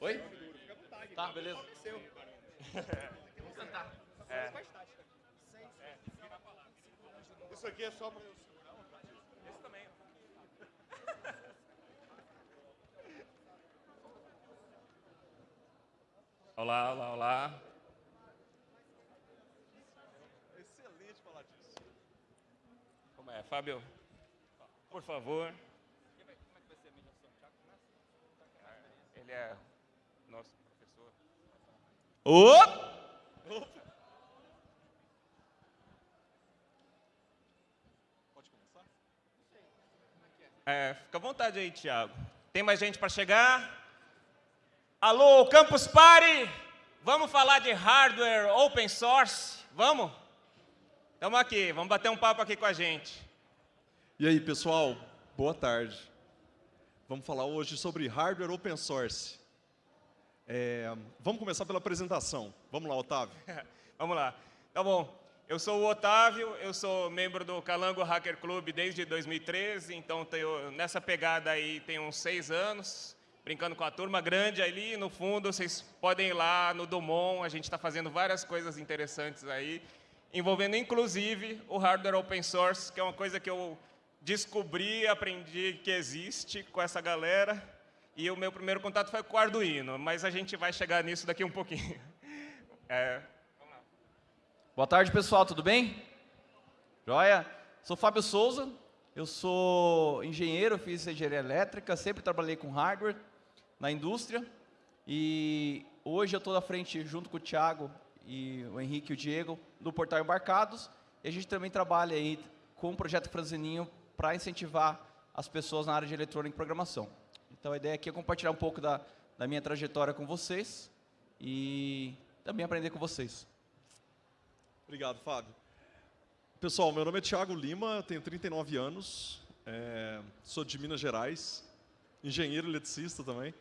Oi? Tá, beleza. Vamos cantar. É. Isso aqui é só para... Esse também. Olá, olá, olá. Excelente falar disso. Como é, Fábio? Por favor. Ele é nosso professor. Ô! Pode começar? É, fica à vontade aí, Thiago. Tem mais gente para chegar? Alô, Campus Party! Vamos falar de hardware open source? Vamos? Estamos aqui, vamos bater um papo aqui com a gente. E aí, pessoal, boa tarde. Vamos falar hoje sobre hardware open source. É, vamos começar pela apresentação. Vamos lá, Otávio. Vamos lá. Tá bom. Eu sou o Otávio, eu sou membro do Calango Hacker Club desde 2013, então tenho, nessa pegada aí tem uns seis anos, brincando com a turma grande ali, no fundo vocês podem ir lá no Dumont, a gente está fazendo várias coisas interessantes aí, envolvendo inclusive o hardware open source, que é uma coisa que eu descobri, aprendi que existe com essa galera, e o meu primeiro contato foi com o Arduino, mas a gente vai chegar nisso daqui um pouquinho. É, Boa tarde, pessoal, tudo bem? Joia? Sou Fábio Souza, eu sou engenheiro, fiz engenharia elétrica, sempre trabalhei com hardware na indústria e hoje eu estou na frente, junto com o Thiago e o Henrique e o Diego, do Portal Embarcados e a gente também trabalha aí com o projeto Franzininho para incentivar as pessoas na área de eletrônica e programação. Então a ideia aqui é compartilhar um pouco da, da minha trajetória com vocês e também aprender com vocês. Obrigado, Fábio. Pessoal, meu nome é Thiago Lima, tenho 39 anos, é, sou de Minas Gerais, engenheiro eletricista também.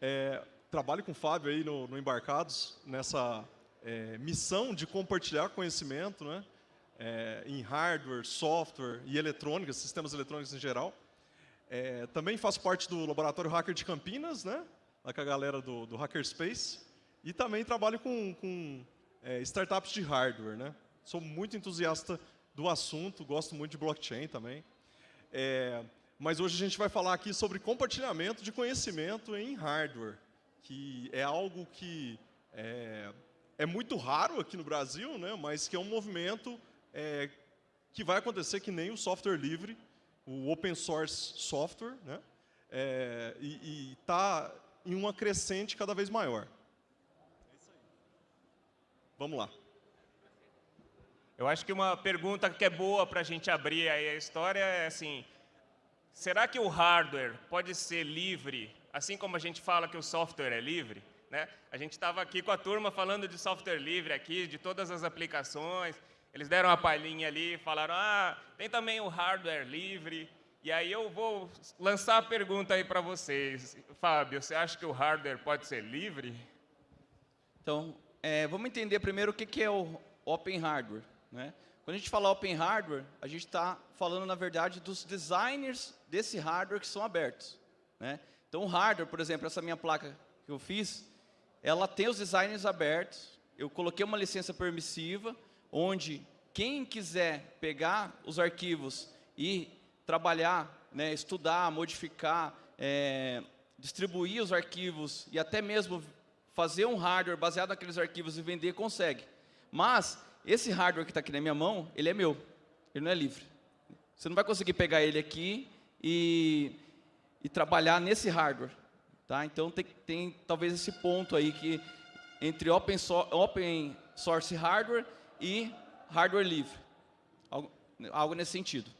É, trabalho com o Fábio aí no, no Embarcados, nessa é, missão de compartilhar conhecimento né, é, em hardware, software e eletrônica, sistemas eletrônicos em geral. É, também faço parte do Laboratório Hacker de Campinas, né, lá com a galera do, do Hackerspace. E também trabalho com, com é, startups de hardware. Né? Sou muito entusiasta do assunto, gosto muito de blockchain também. É, mas hoje a gente vai falar aqui sobre compartilhamento de conhecimento em hardware, que é algo que é, é muito raro aqui no Brasil, né? mas que é um movimento é, que vai acontecer que nem o software livre, o open source software, né? É, e está em uma crescente cada vez maior. Vamos lá. Eu acho que uma pergunta que é boa para a gente abrir aí a história é assim, será que o hardware pode ser livre, assim como a gente fala que o software é livre? Né? A gente estava aqui com a turma falando de software livre aqui, de todas as aplicações, eles deram uma palhinha ali, falaram, ah, tem também o hardware livre, e aí eu vou lançar a pergunta aí para vocês. Fábio, você acha que o hardware pode ser livre? Então, é, vamos entender primeiro o que, é o Open Hardware. Né? Quando a gente fala Open Hardware, a gente está falando, na verdade, dos designers desse hardware que são abertos. Né? Então, o hardware, por exemplo, essa minha placa que eu fiz, ela tem os designers abertos, eu coloquei uma licença permissiva, onde quem quiser pegar os arquivos e trabalhar, né, estudar, modificar, é, distribuir os arquivos e até mesmo fazer um hardware baseado naqueles arquivos e vender, consegue. Mas esse hardware que está aqui na minha mão, ele é meu, ele não é livre. Você não vai conseguir pegar ele aqui e, e trabalhar nesse hardware. Tá? Então tem, tem talvez esse ponto aí que entre open, so, open source hardware e hardware livre. Algo, algo nesse sentido.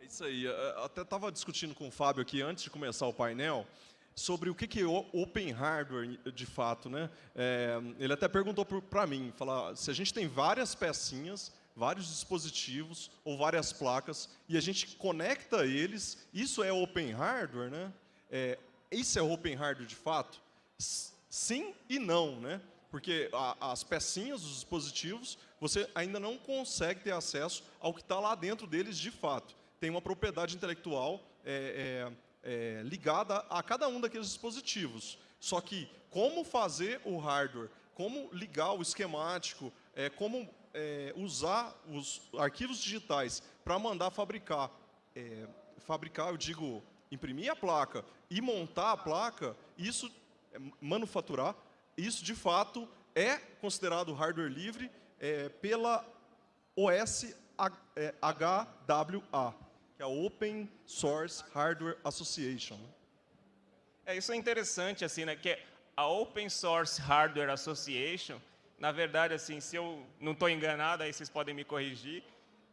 É isso aí. Eu até estava discutindo com o Fábio aqui antes de começar o painel sobre o que é open hardware de fato. Né? É, ele até perguntou para mim, falar, se a gente tem várias pecinhas, vários dispositivos ou várias placas e a gente conecta eles, isso é open hardware? Né? É, isso é open hardware de fato? Sim e não, né? Porque a, as pecinhas, os dispositivos, você ainda não consegue ter acesso ao que está lá dentro deles de fato. Tem uma propriedade intelectual é, é, é, ligada a cada um daqueles dispositivos. Só que como fazer o hardware, como ligar o esquemático, é, como é, usar os arquivos digitais para mandar fabricar, é, fabricar, eu digo, imprimir a placa e montar a placa, isso, manufaturar, isso de fato é considerado hardware livre é, pela OS HWA, que é a Open Source Hardware Association. É, isso é interessante, assim, né, que a Open Source Hardware Association, na verdade, assim, se eu não estou enganado, aí vocês podem me corrigir,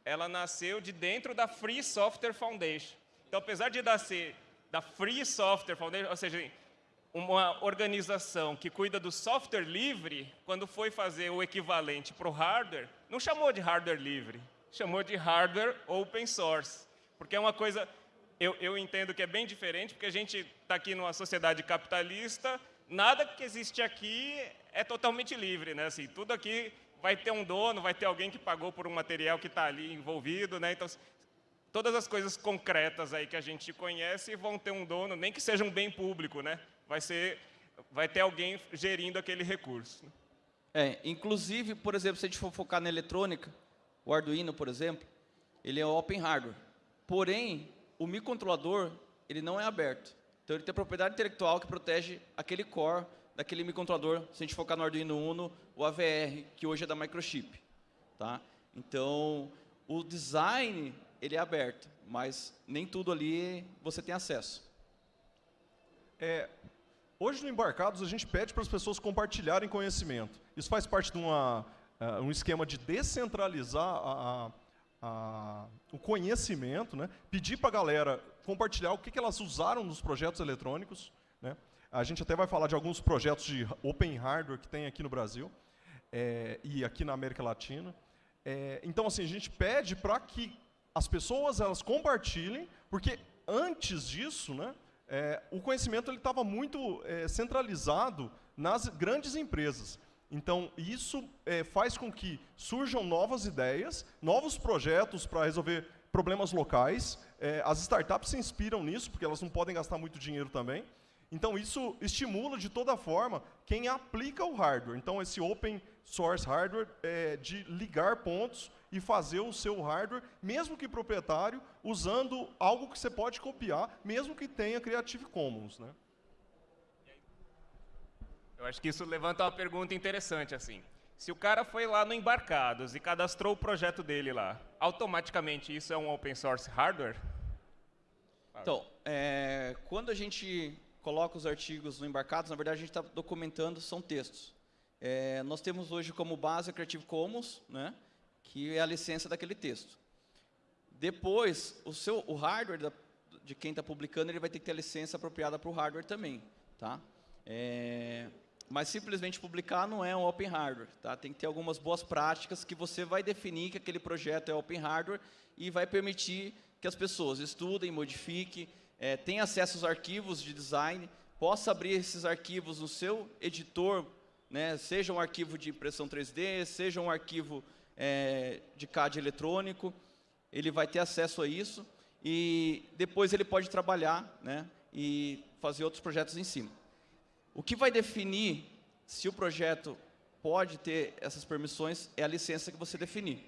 ela nasceu de dentro da Free Software Foundation. Então, apesar de nascer da Free Software Foundation, ou seja, uma organização que cuida do software livre, quando foi fazer o equivalente para o hardware, não chamou de hardware livre, chamou de hardware open source. Porque é uma coisa, eu, eu entendo que é bem diferente, porque a gente está aqui numa sociedade capitalista, nada que existe aqui é totalmente livre, né? Assim, tudo aqui vai ter um dono, vai ter alguém que pagou por um material que está ali envolvido, né? Então, todas as coisas concretas aí que a gente conhece vão ter um dono, nem que seja um bem público, né? Vai ser, vai ter alguém gerindo aquele recurso. É, inclusive, por exemplo, se a gente for focar na eletrônica, o Arduino, por exemplo, ele é open hardware. Porém, o microcontrolador, ele não é aberto. Então, ele tem propriedade intelectual que protege aquele core daquele microcontrolador, se a gente focar no Arduino Uno, o AVR, que hoje é da Microchip. Tá? Então, o design, ele é aberto, mas nem tudo ali você tem acesso. É, hoje no Embarcados, a gente pede para as pessoas compartilharem conhecimento. Isso faz parte de uma, uh, um esquema de descentralizar a, a a, o conhecimento, né? pedir para a galera compartilhar o que, que elas usaram nos projetos eletrônicos. Né? A gente até vai falar de alguns projetos de open hardware que tem aqui no Brasil é, e aqui na América Latina. É, então, assim, a gente pede para que as pessoas elas compartilhem, porque antes disso, né, é, o conhecimento estava muito é, centralizado nas grandes empresas. Então, isso é, faz com que surjam novas ideias, novos projetos para resolver problemas locais. É, as startups se inspiram nisso, porque elas não podem gastar muito dinheiro também. Então, isso estimula, de toda forma, quem aplica o hardware. Então, esse open source hardware é de ligar pontos e fazer o seu hardware, mesmo que proprietário, usando algo que você pode copiar, mesmo que tenha Creative Commons. Né? Eu acho que isso levanta uma pergunta interessante, assim. Se o cara foi lá no Embarcados e cadastrou o projeto dele lá, automaticamente isso é um open source hardware? Então, é, quando a gente coloca os artigos no Embarcados, na verdade a gente está documentando, são textos. É, nós temos hoje como base a Creative Commons, né, que é a licença daquele texto. Depois, o, seu, o hardware da, de quem está publicando, ele vai ter que ter a licença apropriada para o hardware também. Tá? É, mas simplesmente publicar não é um open hardware. Tá? Tem que ter algumas boas práticas que você vai definir que aquele projeto é open hardware e vai permitir que as pessoas estudem, modifiquem, é, tenham acesso aos arquivos de design, possa abrir esses arquivos no seu editor, né, seja um arquivo de impressão 3D, seja um arquivo é, de CAD eletrônico, ele vai ter acesso a isso e depois ele pode trabalhar né, e fazer outros projetos em cima. O que vai definir se o projeto pode ter essas permissões é a licença que você definir.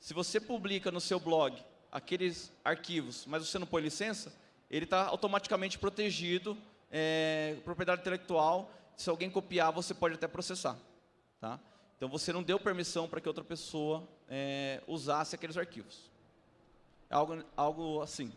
Se você publica no seu blog aqueles arquivos, mas você não põe licença, ele está automaticamente protegido, é, propriedade intelectual, se alguém copiar, você pode até processar. Tá? Então, você não deu permissão para que outra pessoa é, usasse aqueles arquivos. É algo, algo assim.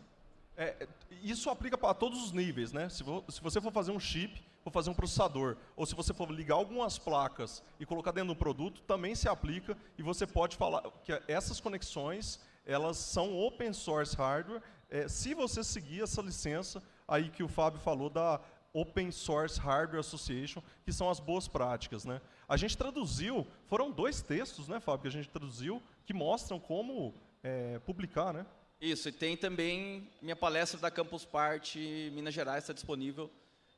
É, isso aplica para todos os níveis. Né? Se, se você for fazer um chip, for fazer um processador, ou se você for ligar algumas placas e colocar dentro do produto, também se aplica e você pode falar que essas conexões elas são open source hardware, é, se você seguir essa licença aí que o Fábio falou da Open Source Hardware Association, que são as boas práticas. Né? A gente traduziu, foram dois textos, né, Fábio, que a gente traduziu, que mostram como é, publicar. Né? Isso, e tem também minha palestra da Campus Party Minas Gerais, está disponível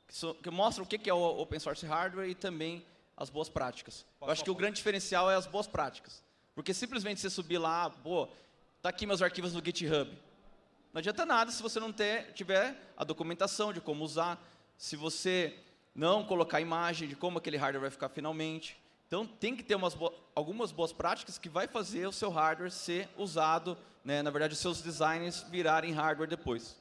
que, so, que mostram o que é o open source hardware e também as boas práticas. Eu acho que o grande diferencial é as boas práticas. Porque simplesmente você subir lá, pô, tá aqui meus arquivos no GitHub. Não adianta nada se você não ter, tiver a documentação de como usar, se você não colocar imagem de como aquele hardware vai ficar finalmente. Então, tem que ter umas bo algumas boas práticas que vai fazer o seu hardware ser usado, né, na verdade, os seus designs virarem hardware depois.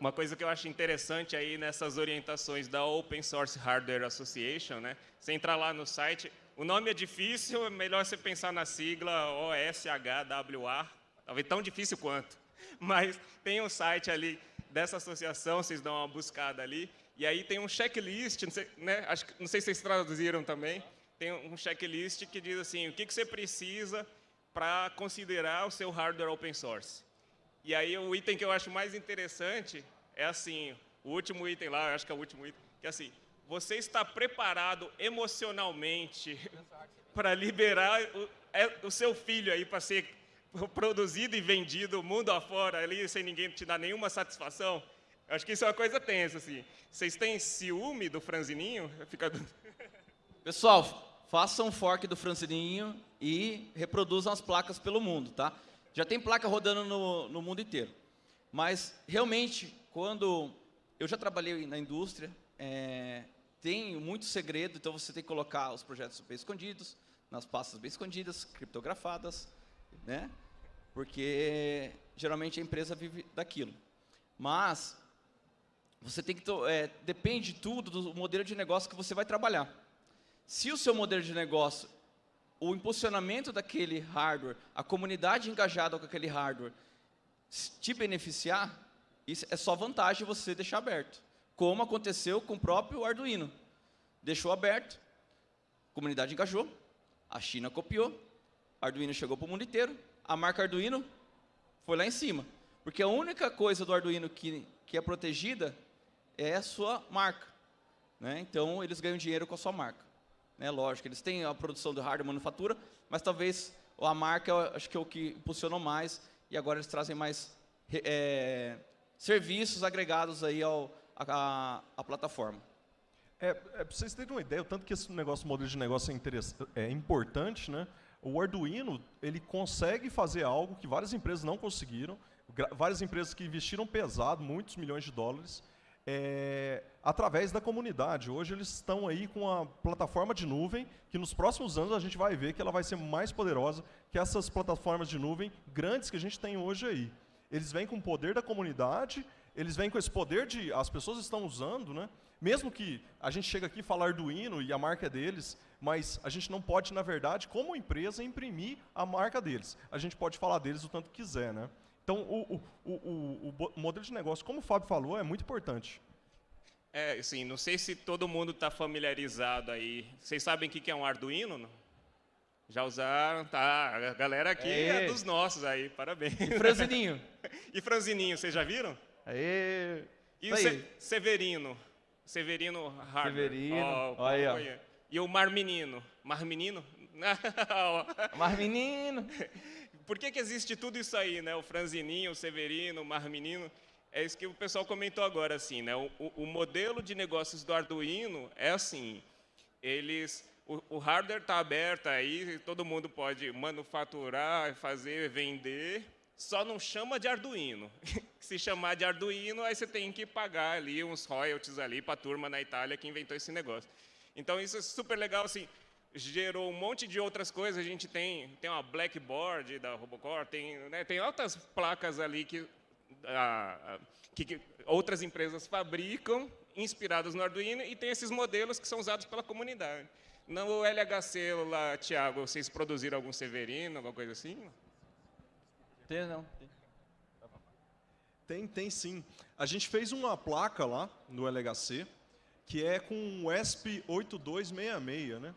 Uma, coisa que eu acho interessante aí nessas orientações da Open Source Hardware Association, né? Você entrar lá no site, o nome é difícil, é melhor você pensar na sigla OSHWA, talvez tão difícil quanto. Mas tem um site ali dessa associação, vocês dão uma buscada ali, e aí tem um checklist, não sei, né? Acho, não sei se vocês traduziram também, tem um checklist que diz assim, o que, que você precisa para considerar o seu hardware open source. E aí o item que eu acho mais interessante é assim, o último item lá, acho que é o último item, que é assim, você está preparado emocionalmente para liberar o, é, o, seu filho aí para ser produzido e vendido mundo afora ali sem ninguém te dar nenhuma satisfação? Eu acho que isso é uma coisa tensa, assim. Vocês têm ciúme do franzininho? Fica... Pessoal, façam um fork do franzininho e reproduzam as placas pelo mundo, tá? Já tem placa rodando no, no mundo inteiro. Mas, realmente, quando... Eu já trabalhei na indústria, é, tem muito segredo, então você tem que colocar os projetos bem escondidos, nas pastas bem escondidas, criptografadas, né? Porque, geralmente, a empresa vive daquilo. Mas, você tem que... É, depende tudo do modelo de negócio que você vai trabalhar. Se o seu modelo de negócio o impulsionamento daquele hardware, a comunidade engajada com aquele hardware, te beneficiar, isso é só vantagem você deixar aberto. Como aconteceu com o próprio Arduino. Deixou aberto, a comunidade engajou, a China copiou, Arduino chegou para o mundo inteiro, a marca Arduino foi lá em cima. Porque a única coisa do Arduino que, que é protegida é a sua marca. Né? Então, eles ganham dinheiro com a sua marca. Né? Lógico, eles têm a produção de hardware manufatura, mas talvez a marca, acho que é o que impulsionou mais, e agora eles trazem mais é, serviços agregados aí ao, a, a plataforma. É, é para vocês terem uma ideia, o tanto que esse negócio, modelo de negócio é, é importante, né? O Arduino, ele consegue fazer algo que várias empresas não conseguiram, várias empresas que investiram pesado, muitos milhões de dólares, é, através da comunidade. Hoje eles estão aí com a plataforma de nuvem, que nos próximos anos a gente vai ver que ela vai ser mais poderosa que essas plataformas de nuvem grandes que a gente tem hoje aí. Eles vêm com o poder da comunidade, eles vêm com esse poder de... as pessoas estão usando, né? Mesmo que a gente chega aqui falar Arduino e a marca é deles, mas a gente não pode, na verdade, como empresa, imprimir a marca deles. A gente pode falar deles o tanto quiser, né? Então, o, o, o, o modelo de negócio, como o Fábio falou, é muito importante. É, assim, não sei se todo mundo está familiarizado aí. Vocês sabem o que é um Arduino? Não? Já usaram? Tá, a galera aqui é, é dos nossos aí, parabéns. E Franzininho. e Franzininho, vocês já viram? Aê. E o Se Severino? Severino Hardware. Severino, oh, olha E o Marmenino? Marmenino? Marmenino. Por que, que existe tudo isso aí, né? O franzininho, o severino, o marmenino. É isso que o pessoal comentou agora, assim, né? O, o, o modelo de negócios do Arduino é assim, eles, o, o hardware está aberto aí, todo mundo pode manufaturar, fazer, vender, só não chama de Arduino. Se chamar de Arduino, aí você tem que pagar ali uns royalties ali para a turma na Itália que inventou esse negócio. Então isso é super legal, assim, gerou um monte de outras coisas. A gente tem, tem uma Blackboard da Robocore, tem, né, tem outras placas ali que, a, que, que, outras empresas fabricam, inspiradas no Arduino, e tem esses modelos que são usados pela comunidade. No LHC lá, Tiago, vocês produziram algum Severino, alguma coisa assim? Tem, não. Tem. Tem, tem sim. A gente fez uma placa lá no LHC, que é com o ESP8266, né?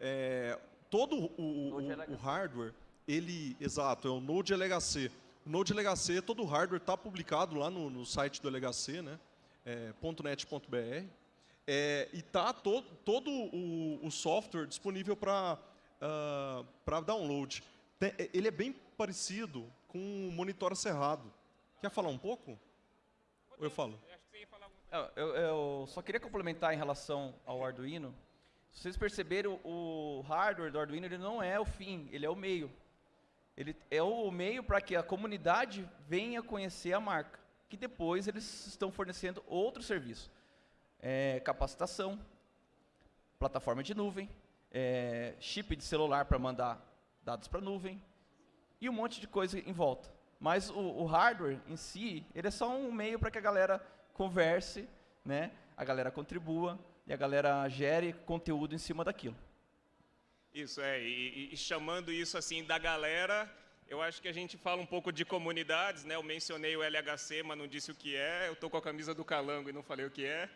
é, todo o, o, o, hardware, ele, exato, é o Node LHC. O Node LHC, todo o hardware está publicado lá no, no, site do LHC, né? É, .net.br. É, e está to, todo o, o, software disponível para uh, ah, download. Tem, ele é bem parecido com o monitor cerrado. Quer falar um pouco? Ou eu falo? Eu, eu, só queria complementar em relação ao Arduino. Se vocês perceberam, o hardware do Arduino ele não é o fim, ele é o meio. Ele é o meio para que a comunidade venha conhecer a marca, que depois eles estão fornecendo outro serviço. é, capacitação, plataforma de nuvem, é, chip de celular para mandar dados para a nuvem e um monte de coisa em volta. Mas o, o hardware em si, ele é só um meio para que a galera converse, né? a galera contribua e a galera gere conteúdo em cima daquilo. Isso, é. E, e, chamando isso assim da galera, eu acho que a gente fala um pouco de comunidades, né? Eu mencionei o LHC, mas não disse o que é. Eu estou com a camisa do Calango e não falei o que é.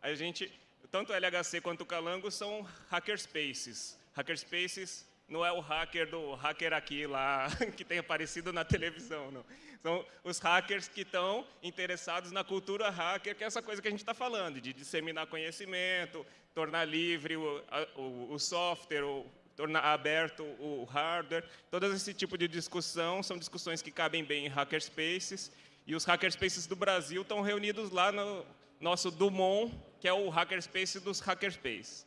A gente, tanto o LHC quanto o Calango são hackerspaces. Hackerspaces não é o hacker do hacker aqui lá, que tem aparecido na televisão, não. São os hackers que estão interessados na cultura hacker, que é essa coisa que a gente está falando, de disseminar conhecimento, tornar livre o, o, o software, o, tornar aberto o hardware. Todo esse tipo de discussão são discussões que cabem bem em hackerspaces, e os hackerspaces do Brasil estão reunidos lá no nosso Dumont, que é o hackerspace dos hackerspaces.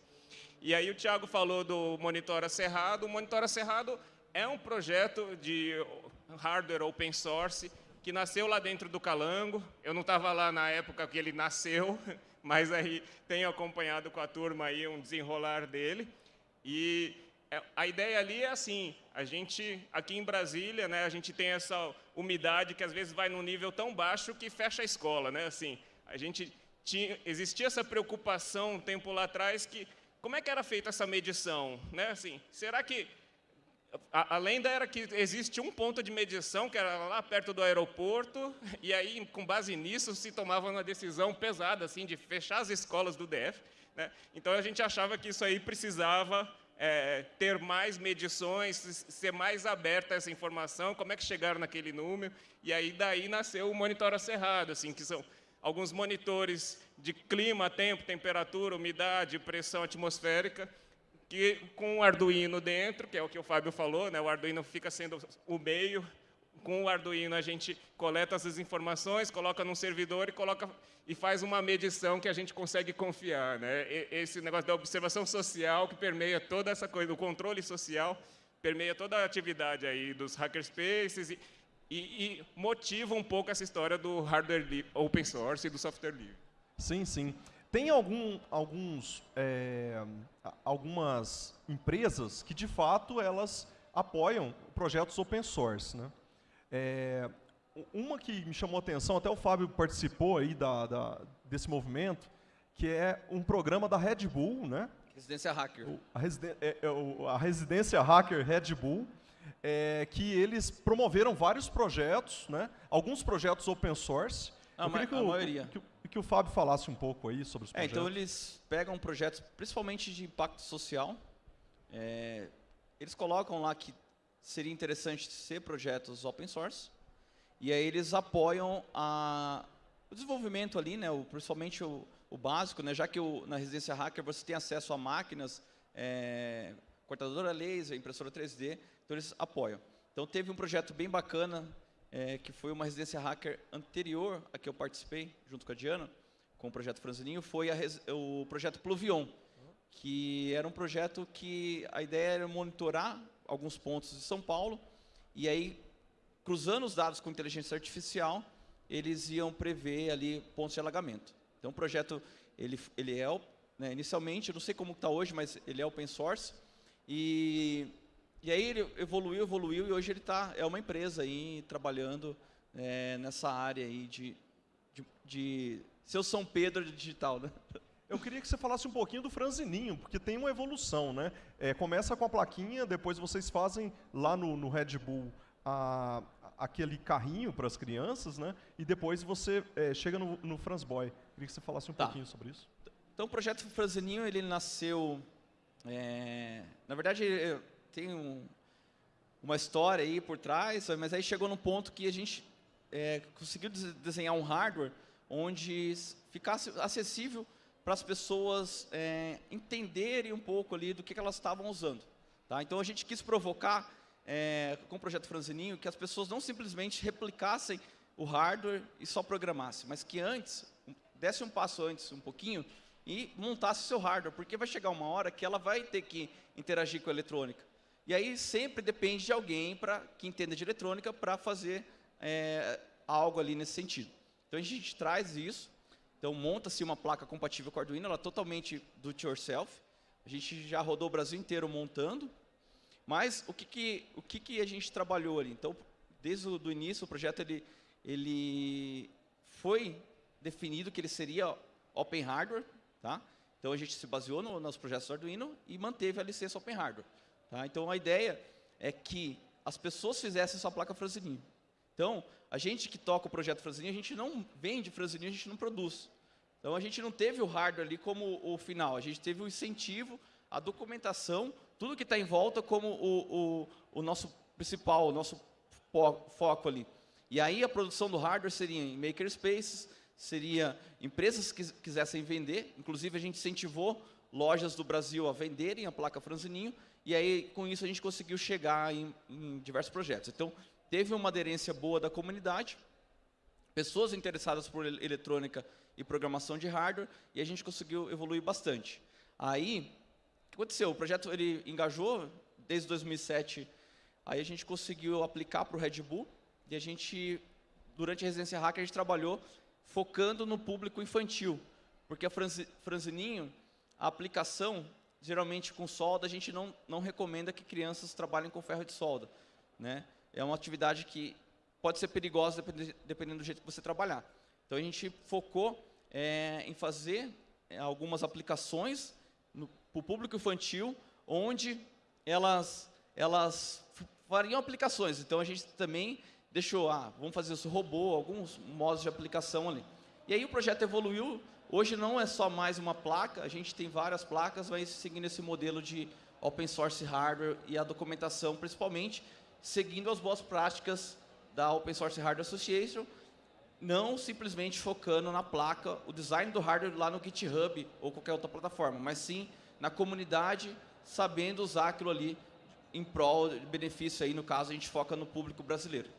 E aí o Thiago falou do Monitora Cerrado. O Monitora Cerrado é um projeto de hardware open source que nasceu lá dentro do Calango. Eu não estava lá na época que ele nasceu, mas aí tenho acompanhado com a turma aí um desenrolar dele. E é, a ideia ali é assim, a gente, aqui em Brasília, né, a gente tem essa umidade que às vezes vai num nível tão baixo que fecha a escola, né, assim, a gente tinha, existia essa preocupação um tempo lá atrás que, como é que era feita essa medição, né, assim, será que a, a, lenda era que existe um ponto de medição, que era lá perto do aeroporto, e aí, com base nisso, se tomava uma decisão pesada, assim, de fechar as escolas do DF. Né? Então, a gente achava que isso aí precisava é, ter mais medições, ser mais aberta essa informação, como é que chegaram naquele número, e aí daí nasceu o Monitora Cerrado, assim, que são alguns monitores de clima, tempo, temperatura, umidade, pressão atmosférica, que com o Arduino dentro, que é o que o Fábio falou, né, o Arduino fica sendo o meio, com o Arduino a gente coleta essas informações, coloca num servidor e, coloca, e faz uma medição que a gente consegue confiar. Né? Esse negócio da observação social que permeia toda essa coisa, o controle social, permeia toda a atividade aí dos hackerspaces e, e, e motiva um pouco essa história do hardware open source e do software livre. Sim, sim. Tem algum, alguns, é, algumas empresas que, de fato, elas apoiam projetos open source. Né? É, uma que me chamou a atenção, até o Fábio participou aí da, da, desse movimento, que é um programa da Red Bull, né? Residência Hacker. A, residen é, é, a Residência Hacker Red Bull, é, que eles promoveram vários projetos, né? alguns projetos open source. A, ma que a maioria. Que, que o Fábio falasse um pouco aí sobre os projetos. É, então eles pegam projetos, principalmente de impacto social, é, eles colocam lá que seria interessante ser projetos open source, e aí eles apoiam a, o desenvolvimento ali, né, o, principalmente o, o básico, né, já que o, na residência hacker você tem acesso a máquinas, é, cortadora laser, impressora 3D, então eles apoiam. Então teve um projeto bem bacana é, que foi uma residência hacker anterior a que eu participei, junto com a Diana, com o projeto Franzininho, foi o projeto Pluvion, que era um projeto que a ideia era monitorar alguns pontos de São Paulo, e aí, cruzando os dados com inteligência artificial, eles iam prever ali pontos de alagamento. Então, o projeto, ele, ele é, né, inicialmente, não sei como está hoje, mas ele é open source, e e aí ele evoluiu, evoluiu e hoje ele tá, é uma empresa aí trabalhando é, nessa área aí de, de, de seu São Pedro digital, né? Eu queria que você falasse um pouquinho do franzininho, porque tem uma evolução, né? É, começa com a plaquinha, depois vocês fazem lá no, no Red Bull a, aquele carrinho para as crianças, né? E depois você é, chega no, no Franzboy. Queria que você falasse um tá. pouquinho sobre isso. Então o projeto Franzininho, ele nasceu... É, na verdade, tem um, uma história aí por trás, mas aí chegou num ponto que a gente é, conseguiu desenhar um hardware onde ficasse acessível para as pessoas é, entenderem um pouco ali do que, que elas estavam usando. Tá? Então a gente quis provocar, é, com o projeto Franzininho, que as pessoas não simplesmente replicassem o hardware e só programassem, mas que antes, desse um passo antes um pouquinho e montasse seu hardware, porque vai chegar uma hora que ela vai ter que interagir com a eletrônica. E aí sempre depende de alguém pra, que entenda de eletrônica para fazer é, algo ali nesse sentido. Então a gente traz isso Então, monta-se uma placa compatível com Arduino, ela é totalmente do it yourself. A gente já rodou o Brasil inteiro montando. Mas o que, que, o que, que a gente trabalhou ali? Então, desde o do início, o projeto ele, ele foi definido que ele seria open hardware. Tá? Então, a gente se baseou no, nos projetos do Arduino e manteve a licença open hardware. Tá? Então, a ideia é que as pessoas fizessem sua placa franzininho. Então, a gente que toca o projeto franzininho, a gente não vende franzininho, a gente não produz. Então, a gente não teve o hardware ali como o final, a gente teve o incentivo, a documentação, tudo que está em volta como o, o, o nosso principal, o nosso foco ali. E aí a produção do hardware seria em makerspaces, seria empresas que quisessem vender, inclusive a gente incentivou lojas do Brasil a venderem a placa Franzininho, e aí com isso a gente conseguiu chegar em, em diversos projetos. Então, teve uma aderência boa da comunidade, pessoas interessadas por eletrônica e programação de hardware, e a gente conseguiu evoluir bastante. Aí, o que aconteceu? O projeto ele engajou desde 2007, aí a gente conseguiu aplicar para o Red Bull, e a gente, durante a residência hacker, a gente trabalhou focando no público infantil, porque a Franzininho, a aplicação, geralmente com solda, a gente não, não recomenda que crianças trabalhem com ferro de solda. Né? É uma atividade que pode ser perigosa dependendo do jeito que você trabalhar. Então, a gente focou é, em fazer é, algumas aplicações para o público infantil, onde elas, elas fariam aplicações. Então, a gente também deixou, ah, vamos fazer esse robô, alguns modos de aplicação ali. E aí o projeto evoluiu, hoje não é só mais uma placa, a gente tem várias placas, mas seguindo esse modelo de open source hardware e a documentação, principalmente, seguindo as boas práticas da Open Source Hardware Association, não simplesmente focando na placa, o design do hardware lá no GitHub ou qualquer outra plataforma, mas sim na comunidade, sabendo usar aquilo ali em prol de benefício aí, no caso, a gente foca no público brasileiro.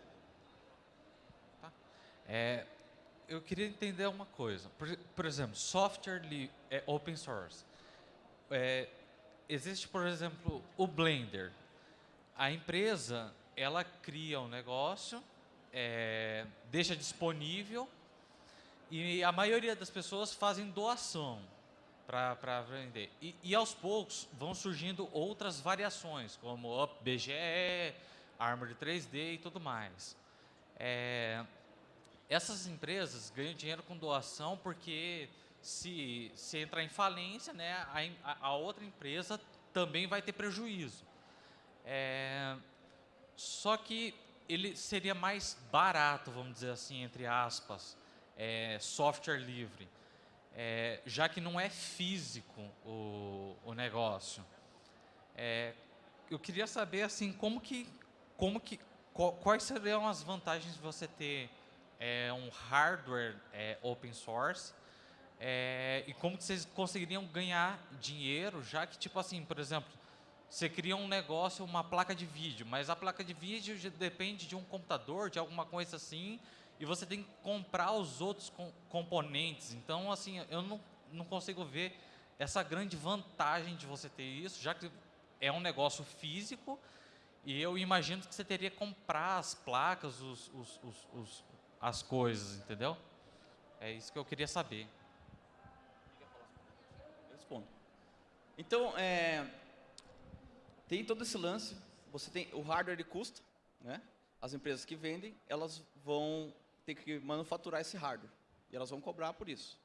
É, eu queria entender uma coisa. Por, por exemplo, software é open source. É, existe, por exemplo, o Blender. A empresa, ela cria um negócio, é, deixa disponível e a maioria das pessoas fazem doação para vender. E, e, aos poucos vão surgindo outras variações, como BGE, Armory 3D e tudo mais. É, essas empresas ganham dinheiro com doação porque se, se entrar em falência, né, a, a outra empresa também vai ter prejuízo. É, só que ele seria mais barato, vamos dizer assim, entre aspas, é, software livre, é, já que não é físico o, o negócio. É, eu queria saber assim como que, como que, quais seriam as vantagens de você ter é, um hardware é, open source é, e como que vocês conseguiriam ganhar dinheiro, já que, tipo assim, por exemplo, você cria um negócio, uma placa de vídeo, mas a placa de vídeo depende de um computador, de alguma coisa assim, e você tem que comprar os outros com, componentes. Então, assim, eu não, não consigo ver essa grande vantagem de você ter isso, já que é um negócio físico, e eu imagino que você teria que comprar as placas, os, os, os, as coisas, entendeu? É isso que eu queria saber. respondo. Então, é, tem todo esse lance. Você tem o hardware custa, né? As empresas que vendem, elas vão ter que manufaturar esse hardware e elas vão cobrar por isso.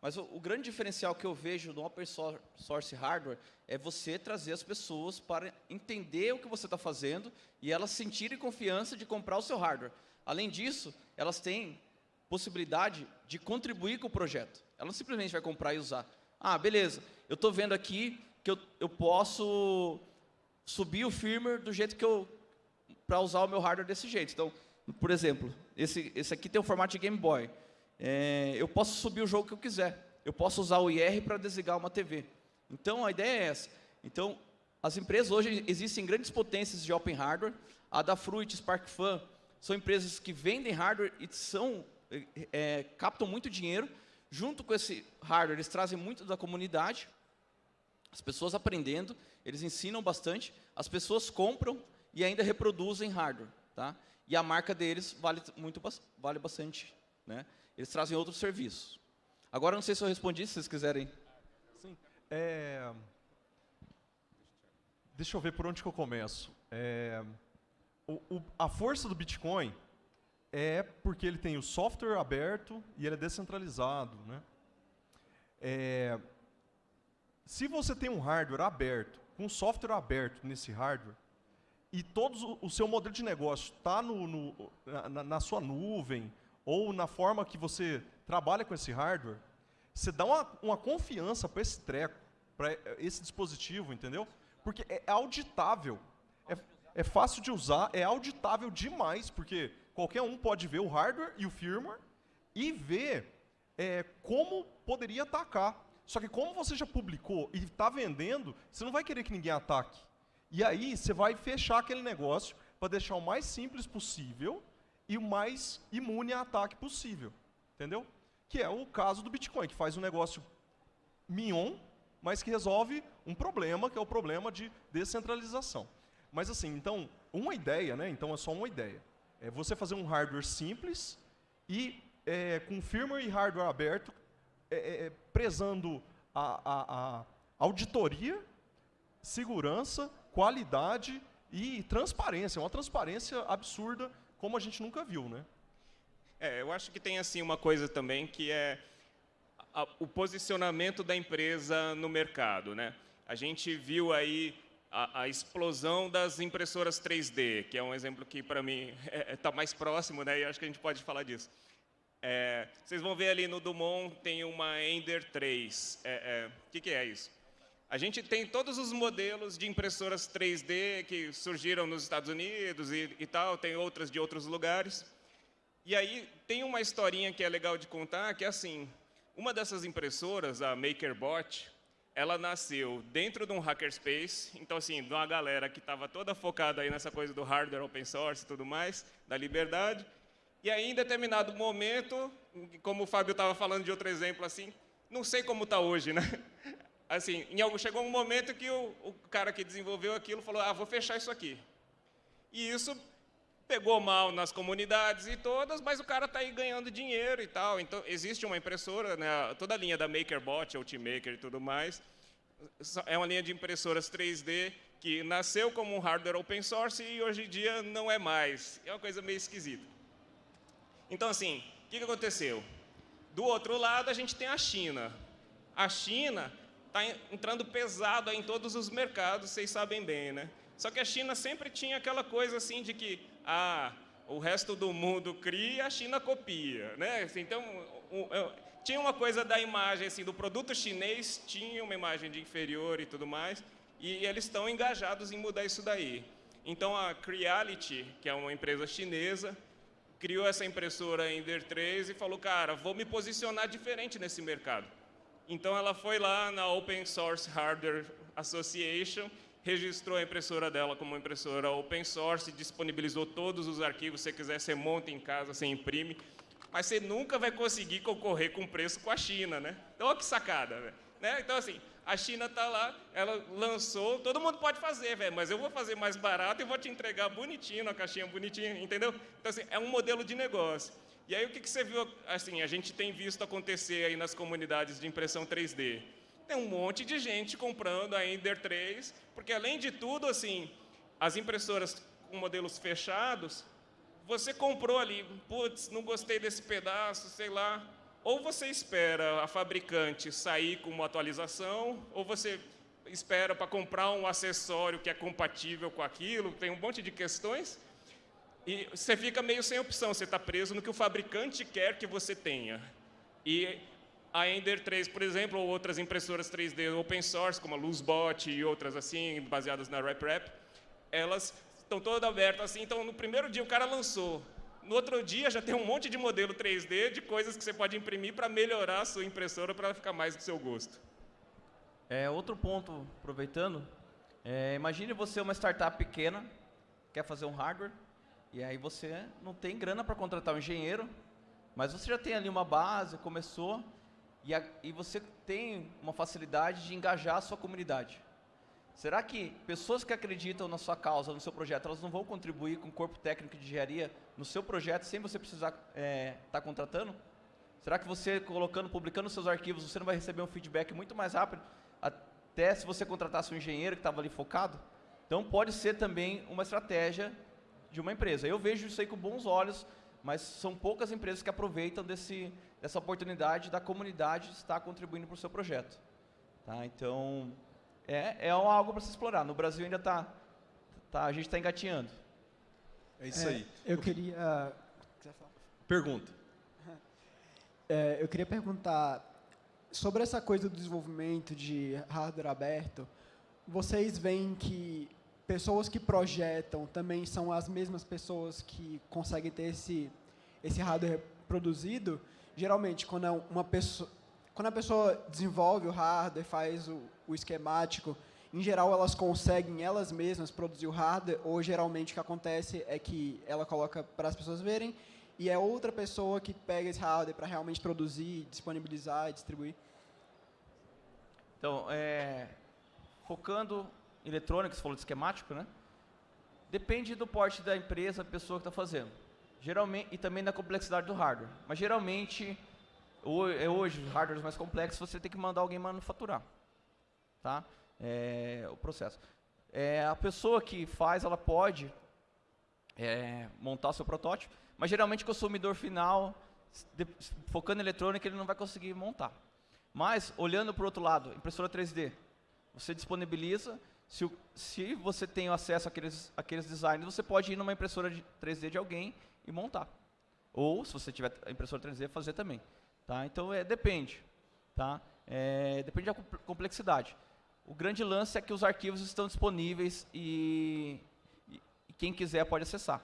Mas o, o grande diferencial que eu vejo no open source hardware é você trazer as pessoas para entender o que você está fazendo e elas sentirem confiança de comprar o seu hardware. Além disso, elas têm possibilidade de contribuir com o projeto. Ela não simplesmente vai comprar e usar. Ah, beleza, eu estou vendo aqui que eu, eu posso subir o firmware do jeito que eu... para usar o meu hardware desse jeito. Então, por exemplo, esse, esse aqui tem o formato de Game Boy. É, eu posso subir o jogo que eu quiser. Eu posso usar o IR para desligar uma TV. Então, a ideia é essa. Então, as empresas hoje existem grandes potências de open hardware. A da Fruit, SparkFun, são empresas que vendem hardware e são, é, captam muito dinheiro. Junto com esse hardware, eles trazem muito da comunidade, as pessoas aprendendo, eles ensinam bastante, as pessoas compram e ainda reproduzem hardware. Tá? E a marca deles vale, muito, vale bastante. Né? Eles trazem outros serviços. Agora, não sei se eu respondi, se vocês quiserem. Sim. É... Deixa eu ver por onde que eu começo. É... O, o, a força do Bitcoin é porque ele tem o software aberto e ele é descentralizado. Né? É... Se você tem um hardware aberto, com software aberto nesse hardware, e todo o seu modelo de negócio está na, na, sua nuvem, ou na forma que você trabalha com esse hardware, você dá uma, uma confiança para esse treco, para esse dispositivo, entendeu? Porque é auditável, é, fácil de usar, é auditável demais, porque qualquer um pode ver o hardware e o firmware e ver é, como poderia atacar. Só que como você já publicou e está vendendo, você não vai querer que ninguém ataque. E aí você vai fechar aquele negócio para deixar o mais simples possível e o mais imune a ataque possível. Entendeu? Que é o caso do Bitcoin, que faz um negócio mignon, mas que resolve um problema, que é o problema de descentralização. Mas assim, então, uma ideia, né? Então é só uma ideia. É você fazer um hardware simples e é, com firmware e hardware aberto, é, é, é prezando a, a, a auditoria, segurança, qualidade e transparência. Uma transparência absurda, como a gente nunca viu, né? É, eu acho que tem assim uma coisa também que é a, o posicionamento da empresa no mercado, né? A gente viu aí a, a, explosão das impressoras 3D, que é um exemplo que, para mim, está é, tá mais próximo, né? e acho que a gente pode falar disso. É, vocês vão ver ali no Dumont, tem uma Ender 3. O é, é, que, que é isso? A gente tem todos os modelos de impressoras 3D que surgiram nos Estados Unidos e, e tal, tem outras de outros lugares. E aí tem uma historinha que é legal de contar, que é assim, uma dessas impressoras, a MakerBot, ela nasceu dentro de um hackerspace, então assim, de uma galera que estava toda focada aí nessa coisa do hardware open source e tudo mais, da liberdade. E aí, em determinado momento, como o Fábio estava falando de outro exemplo assim, não sei como está hoje, né? Assim, em algum, chegou um momento que o, o cara que desenvolveu aquilo falou, ah, vou fechar isso aqui. E isso pegou mal nas comunidades e todas, mas o cara está aí ganhando dinheiro e tal. Então, existe uma impressora, né, toda a linha da MakerBot, Ultimaker e tudo mais, é uma linha de impressoras 3D que nasceu como um hardware open source e hoje em dia não é mais. É uma coisa meio esquisita. Então, assim, o que, que aconteceu? Do outro lado, a gente tem a China. A China está entrando pesado em todos os mercados, vocês sabem bem, né? Só que a China sempre tinha aquela coisa assim de que ah, o resto do mundo cria, a China copia, né? Assim, então, tinha uma coisa da imagem, assim, do produto chinês tinha uma imagem de inferior e tudo mais, e eles estão engajados em mudar isso daí. Então, a Creality, que é uma empresa chinesa, criou essa impressora Ender 3 e falou, cara, vou me posicionar diferente nesse mercado. Então, ela foi lá na Open Source Hardware Association registrou a impressora dela como uma impressora open source, disponibilizou todos os arquivos, se você quiser, você monta em casa, você imprime, mas você nunca vai conseguir concorrer com preço com a China, né? Então, olha que sacada, né? Então, assim, a China está lá, ela lançou, todo mundo pode fazer, velho, mas eu vou fazer mais barato e vou te entregar bonitinho, na caixinha bonitinha, entendeu? Então, assim, é um modelo de negócio. E aí, o que, que você viu, assim, a gente tem visto acontecer aí nas comunidades de impressão 3D? Tem um monte de gente comprando a Ender 3, porque além de tudo, assim, as impressoras com modelos fechados, você comprou ali, putz, não gostei desse pedaço, sei lá, ou você espera a fabricante sair com uma atualização, ou você espera para comprar um acessório que é compatível com aquilo, tem um monte de questões, e você fica meio sem opção, você está preso no que o fabricante quer que você tenha. E a Ender 3, por exemplo, ou outras impressoras 3D open source, como a LuzBot e outras assim, baseadas na RepRap, elas estão todas abertas assim. Então, no primeiro dia o cara lançou. No outro dia já tem um monte de modelo 3D de coisas que você pode imprimir para melhorar a sua impressora para ficar mais do seu gosto. É, outro ponto, aproveitando, é, imagine você uma startup pequena, quer fazer um hardware, e aí você não tem grana para contratar um engenheiro, mas você já tem ali uma base, começou, e, a, e você tem uma facilidade de engajar a sua comunidade. Será que pessoas que acreditam na sua causa, no seu projeto, elas não vão contribuir com o corpo técnico de engenharia no seu projeto sem você precisar estar é, tá contratando? Será que você colocando, publicando seus arquivos, você não vai receber um feedback muito mais rápido, até se você contratasse um engenheiro que estava ali focado? Então pode ser também uma estratégia de uma empresa. Eu vejo isso aí com bons olhos, mas são poucas empresas que aproveitam desse, dessa oportunidade da comunidade estar contribuindo para o seu projeto. Tá? Então, é, é algo para se explorar. No Brasil ainda está, tá, a gente está engatinhando. É isso É, aí. Eu queria. Pergunta. É, eu queria perguntar sobre essa coisa do desenvolvimento de hardware aberto. Vocês veem que pessoas que projetam também são as mesmas pessoas que conseguem ter esse esse hardware produzido? Geralmente, quando é uma pessoa quando a pessoa desenvolve o hardware, faz o, o esquemático, em geral elas conseguem elas mesmas produzir o hardware ou geralmente o que acontece é que ela coloca para as pessoas verem e é outra pessoa que pega esse hardware para realmente produzir, disponibilizar e distribuir. Então, é, focando eletrônica, você falou de esquemático, né? Depende do porte da empresa, da pessoa que está fazendo. Geralmente, e também da complexidade do hardware. Mas geralmente, é hoje, os hardwares mais complexos, você tem que mandar alguém manufaturar. Tá? É, o processo. É, a pessoa que faz, ela pode é, montar seu protótipo, mas geralmente o consumidor final, de- focando em eletrônica, ele não vai conseguir montar. Mas, olhando para o outro lado, impressora 3D, você disponibiliza, se, o- se você tem acesso àqueles, àqueles designs, você pode ir numa impressora de 3D de alguém e montar. Ou, se você tiver a impressora 3D, fazer também. Tá? Então, é, depende. Tá? É, depende da compl- complexidade. O grande lance é que os arquivos estão disponíveis e, e- e quem quiser pode acessar.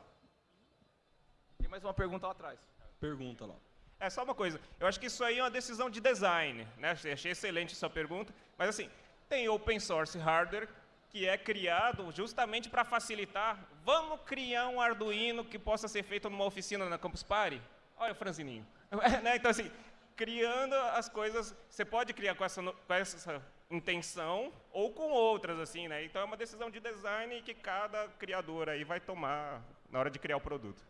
Tem mais uma pergunta lá atrás. Pergunta lá. É só uma coisa, eu acho que isso aí é uma decisão de design, né? Achei excelente sua pergunta, mas assim, tem open source hardware que é criado justamente para facilitar. Vamos criar um Arduino que possa ser feito numa oficina na Campus Party? Olha o franzininho. Né? Então assim, criando as coisas, você pode criar com essa, com essa intenção ou com outras assim, né? Então é uma decisão de design que cada criador aí vai tomar na hora de criar o produto.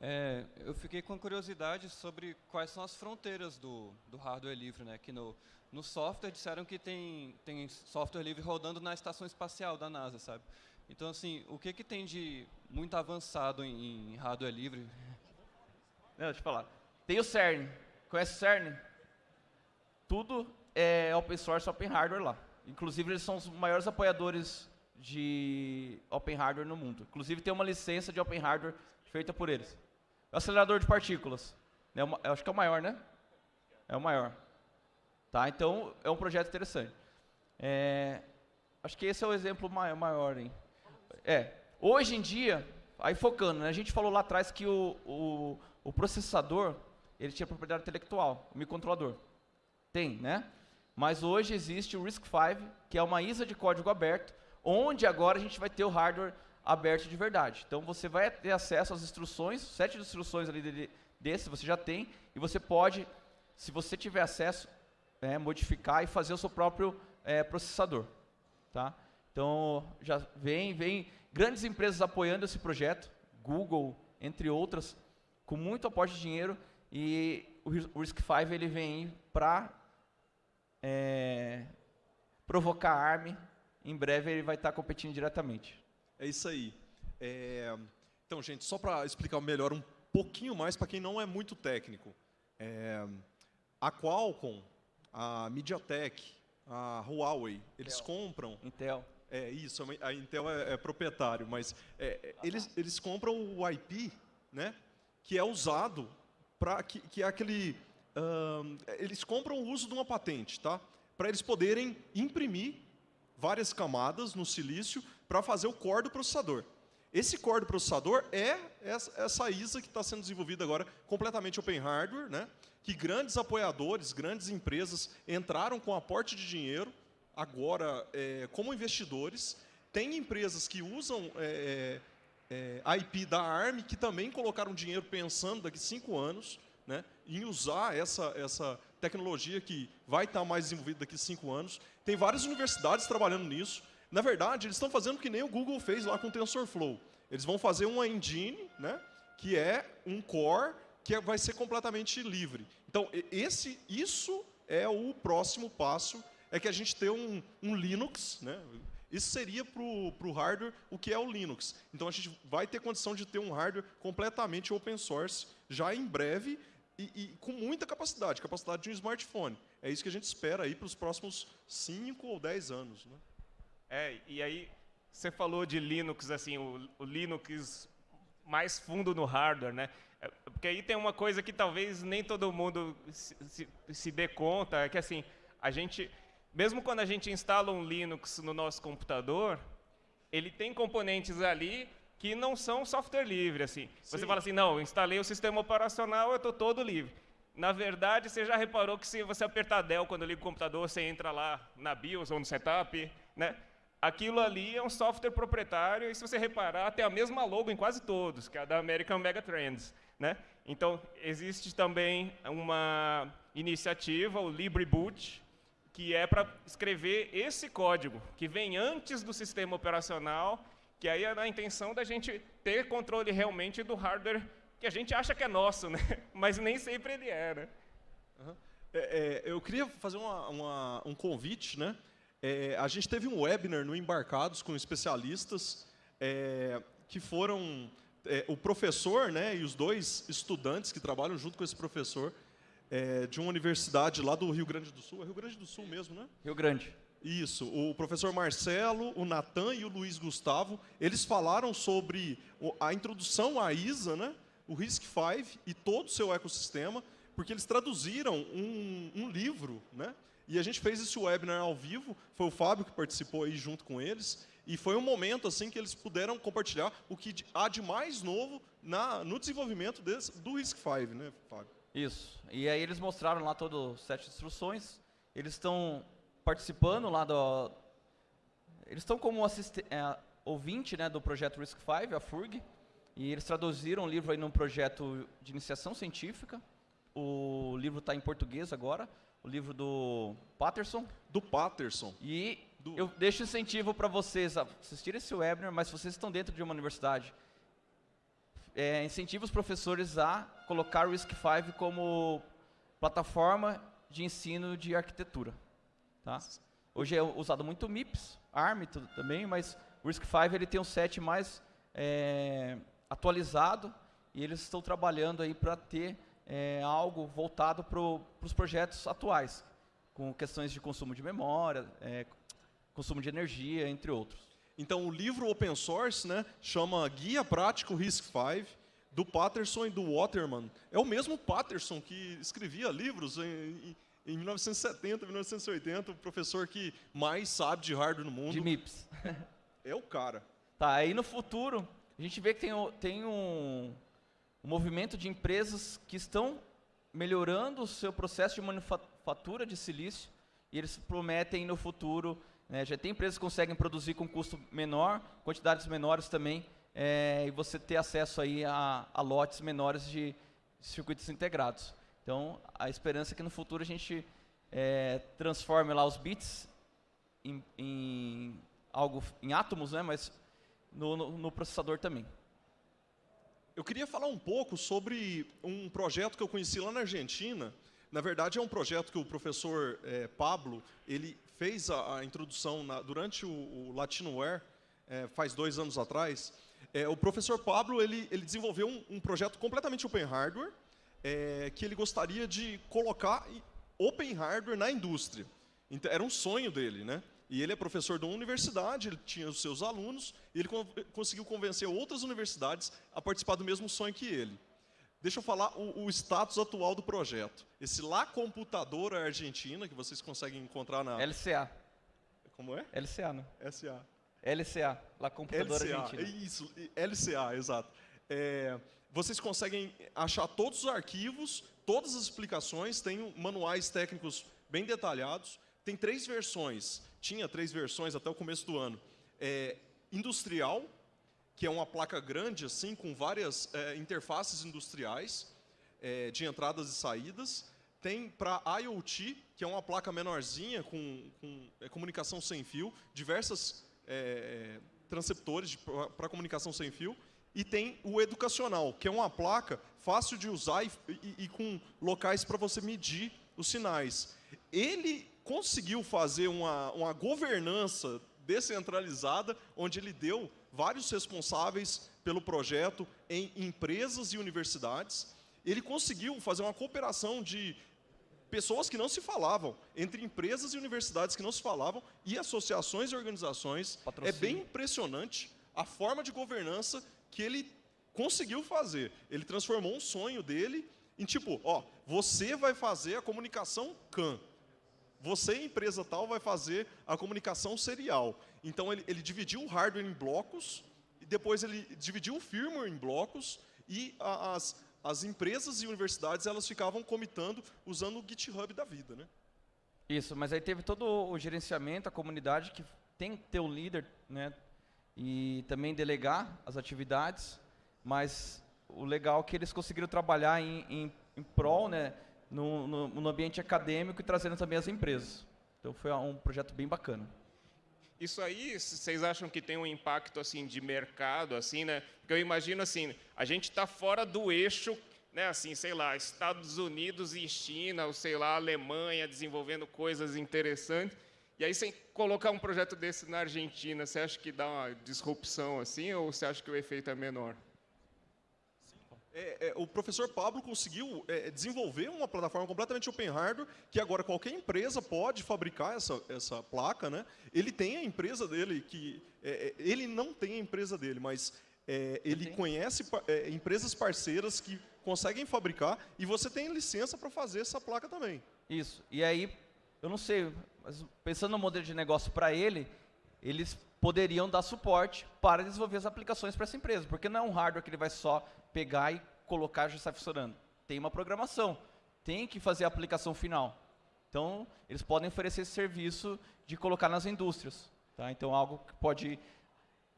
É, eu fiquei com curiosidade sobre quais são as fronteiras do, do hardware livre, né? Que no, no software disseram que tem, tem software livre rodando na estação espacial da NASA, sabe? Então, assim, o que, que tem de muito avançado em, em hardware livre? Não, deixa eu falar. Tem o CERN. Conhece o CERN? Tudo é open source, open hardware lá. Inclusive, eles são os maiores apoiadores de open hardware no mundo. Inclusive, tem uma licença de open hardware feita por eles. O acelerador de partículas. É o ma- eu acho que é o maior, né? É o maior. Tá? Então, é um projeto interessante. É, acho que esse é o exemplo mai- maior, hein? É. Hoje em dia, aí focando, né, a gente falou lá atrás que o, o, o processador, ele tinha propriedade intelectual, o microcontrolador. Tem, né? Mas hoje existe o RISC-V, que é uma ISA de código aberto, onde agora a gente vai ter o hardware aberto de verdade. Então você vai ter acesso às instruções, sete instruções ali desse você já tem, e você pode, se você tiver acesso, é, modificar e fazer o seu próprio é, processador. Tá? Então já vem, vem grandes empresas apoiando esse projeto, Google, entre outras, com muito aporte de dinheiro, e o Ris- o RISC-V ele vem para é, provocar a ARM. Em breve ele vai estar competindo diretamente. É isso aí. É, Então, gente, só para explicar melhor um pouquinho mais para quem não é muito técnico. É, A Qualcomm, a MediaTek, a Huawei, eles compram Intel. É isso, a Intel é, é proprietário, mas é, é, eles, eles compram o IP, né, que é usado para que, que é aquele, ahn, eles compram o uso de uma patente, tá, para eles poderem imprimir várias camadas no silício para fazer o core do processador. Esse core do processador é essa, ISA que está sendo desenvolvida agora completamente open hardware, né, que grandes apoiadores, grandes empresas entraram com aporte de dinheiro agora é, como investidores. Tem empresas que usam é, é, a IP da ARM que também colocaram dinheiro pensando daqui cinco anos né, em usar essa, essa tecnologia que vai estar mais desenvolvida daqui cinco anos. Tem várias universidades trabalhando nisso. Na verdade, eles estão fazendo que nem o Google fez lá com o TensorFlow. Eles vão fazer uma engine, né, que é um core que é- vai ser completamente livre. Então, esse, isso é o próximo passo, é que a gente ter um, um Linux, né? Isso seria para o hardware o que é o Linux. Então, a gente vai ter condição de ter um hardware completamente open source já em breve e, e com muita capacidade, capacidade de um smartphone. É isso que a gente espera aí para os próximos 5 ou 10 anos. Né? É, e aí você falou de Linux, assim, o, o Linux mais fundo no hardware, né? É, Porque aí tem uma coisa que talvez nem todo mundo se, se, se dê conta, é que assim, a gente, mesmo quando a gente instala um Linux no nosso computador, ele tem componentes ali que não são software livre, assim. Você Sim. fala assim, não, instalei o sistema operacional, eu estou todo livre. Na verdade, você já reparou que se você apertar Del quando liga o computador, você entra lá na BIOS ou no setup, né? Aquilo ali é um software proprietário e se você reparar, tem a mesma logo em quase todos, que é a da American Megatrends, né? Então, existe também uma iniciativa, o LibreBoot, que é para escrever esse código, que vem antes do sistema operacional, que aí é na intenção da gente ter controle realmente do hardware que a gente acha que é nosso, né? mas nem sempre ele é. Né? É, é, eu queria fazer uma- uma- um convite, né? É, a gente teve um webinar no Embarcados com especialistas é, que foram é, o professor, né, e os dois estudantes que trabalham junto com esse professor é, de uma universidade lá do Rio Grande do Sul, é Rio Grande do Sul mesmo, né? Rio Grande. Isso, o professor Marcelo, o Natan e o Luiz Gustavo, eles falaram sobre a introdução à ISA, né, o RISC-V e todo o seu ecossistema, porque eles traduziram um, um livro, né, e a gente fez esse webinar ao vivo, foi o Fábio que participou aí junto com eles, e foi um momento assim que eles puderam compartilhar o que de- há de mais novo na, no desenvolvimento desse, do RISC-V, né, Fábio? Isso. E aí eles mostraram lá todas as sete instruções. Eles estão participando lá do... Eles estão como é, ouvinte né, do projeto RISC-V, a FURG. E eles traduziram o livro aí num projeto de iniciação científica. O livro está em português agora. O livro do Patterson. Do Patterson. E Do- eu deixo incentivo para vocês a assistirem esse webinar, mas se vocês estão dentro de uma universidade, é, incentivo os professores a colocar o RISC-V como plataforma de ensino de arquitetura. Tá? Hoje é usado muito MIPS, ARM e tudo também, mas o RISC-V ele tem um set mais é, atualizado e eles estão trabalhando aí para ter é, algo voltado para os projetos atuais, com questões de consumo de memória, é, consumo de energia, entre outros. Então, o livro open source né, chama Guia Prático RISC-V, do Patterson e do Waterman. É o mesmo Patterson que escrevia livros em, em, em 1970, 1980, o professor que mais sabe de hardware no mundo. De MIPS. É o cara. Tá, aí no futuro, a gente vê que tem, tem um, um movimento de empresas que estão melhorando o seu processo de manufatura de silício e eles prometem no futuro, né, já tem empresas que conseguem produzir com custo menor, quantidades menores também, é, e você ter acesso aí a, a lotes menores de circuitos integrados. Então, a esperança é que no futuro a gente é, transforme lá os bits em, em algo em átomos, né? Mas no, no- no processador também. Eu queria falar um pouco sobre um projeto que eu conheci lá na Argentina. Na verdade, é um projeto que o professor eh, Pablo ele fez a, a introdução na- durante o, o Latinoware, eh, faz dois anos atrás. Eh, o professor Pablo ele, ele desenvolveu um, um projeto completamente open hardware, que ele gostaria de colocar open hardware na indústria. Então, era um sonho dele, né? E ele é professor de uma universidade, ele tinha os seus alunos, e ele con- conseguiu convencer outras universidades a participar do mesmo sonho que ele. Deixa eu falar o, o status atual do projeto. Esse La Computadora Argentina, que vocês conseguem encontrar na... LCA. Como é? LCA, né? SA. LCA, lá computadora LCA, argentina. isso, LCA, exato. É, vocês conseguem achar todos os arquivos, todas as explicações, tem manuais técnicos bem detalhados. Tem três versões, tinha três versões até o começo do ano. É, industrial, que é uma placa grande assim, com várias é, interfaces industriais é, de entradas e saídas. Tem para IoT, que é uma placa menorzinha com, com, é, comunicação sem fio, diversas é, transceptores para comunicação sem fio. e tem o educacional, que é uma placa fácil de usar e, e, e com locais para você medir os sinais. Ele conseguiu fazer uma, uma governança descentralizada, onde ele deu vários responsáveis pelo projeto em empresas e universidades. Ele conseguiu fazer uma cooperação de pessoas que não se falavam, entre empresas e universidades que não se falavam, e associações e organizações. Patrocínio. É bem impressionante a forma de governança que ele conseguiu fazer. Ele transformou um sonho dele em tipo, ó, você vai fazer a comunicação CAN. Você, empresa tal, vai fazer a comunicação serial. Então, ele, ele dividiu o hardware em blocos, e depois ele dividiu o firmware em blocos, e a, as, as empresas e universidades elas ficavam comitando usando o GitHub da vida. Né? Isso, mas aí teve todo o gerenciamento, a comunidade que tem que ter um líder, né? E também delegar as atividades, mas o legal é que eles conseguiram trabalhar em, em, em prol, né? No, no, no ambiente acadêmico e trazendo também as empresas. Então foi um projeto bem bacana. Isso aí, vocês acham que tem um impacto assim de mercado, assim, né? Porque eu imagino assim, a gente está fora do eixo, né? Assim, sei lá, Estados Unidos e China, ou sei lá, Alemanha desenvolvendo coisas interessantes. E aí, sem colocar um projeto desse na Argentina, você acha que dá uma disrupção assim, ou você acha que o efeito é menor? É, é, o professor Pablo conseguiu é, desenvolver uma plataforma completamente open hardware, que agora qualquer empresa pode fabricar essa, essa placa. Né? Ele tem a empresa dele, que é, é, ele não tem a empresa dele, mas é, ele conhece empresas parceiras que conseguem fabricar, e você tem licença para fazer essa placa também. Isso. E aí, eu não sei, mas pensando no modelo de negócio para ele, eles poderiam dar suporte para desenvolver as aplicações para essa empresa, porque não é um hardware que ele vai só pegar e colocar e já está funcionando. Tem uma programação, tem que fazer a aplicação final. Então, eles podem oferecer esse serviço de colocar nas indústrias. Tá? Então, algo que pode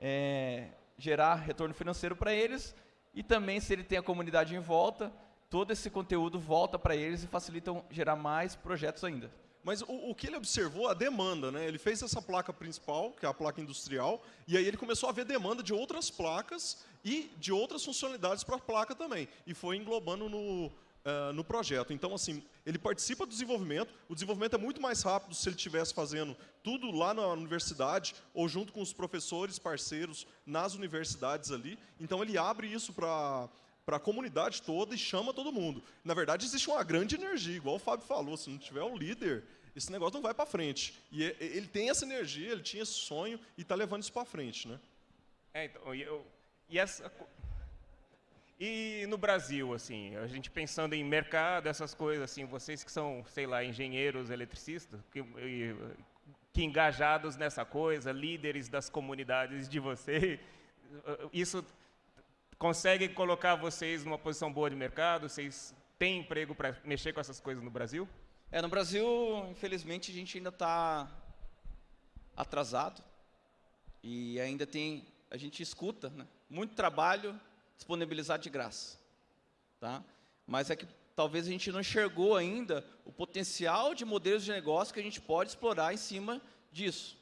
é, gerar retorno financeiro para eles e também, se ele tem a comunidade em volta, todo esse conteúdo volta para eles e facilitam gerar mais projetos ainda. Mas o, o, que ele observou, a demanda, né? Ele fez essa placa principal, que é a placa industrial, e aí ele começou a ver demanda de outras placas e de outras funcionalidades para a placa também. E foi englobando no, uh, no projeto. Então, assim, ele participa do desenvolvimento, o desenvolvimento é muito mais rápido se ele estivesse fazendo tudo lá na universidade ou junto com os professores parceiros nas universidades ali. Então, ele abre isso para para a comunidade toda e chama todo mundo. Na verdade, existe uma grande energia, igual o Fábio falou, se não tiver um líder, esse negócio não vai para frente. E ele tem essa energia, ele tinha esse sonho e está levando isso para frente. Né? É, então, eu, e, essa, e no Brasil, assim, a gente pensando em mercado, essas coisas, assim, vocês que são, sei lá, engenheiros, eletricistas, que, que engajados nessa coisa, líderes das comunidades de vocês, isso consegue colocar vocês numa posição boa de mercado? Vocês têm emprego para mexer com essas coisas no Brasil? É, no Brasil, infelizmente, a gente ainda está atrasado e ainda tem, a gente escuta, né? muito trabalho disponibilizado de graça, tá? Mas é que talvez a gente não enxergou ainda o potencial de modelos de negócio que a gente pode explorar em cima disso.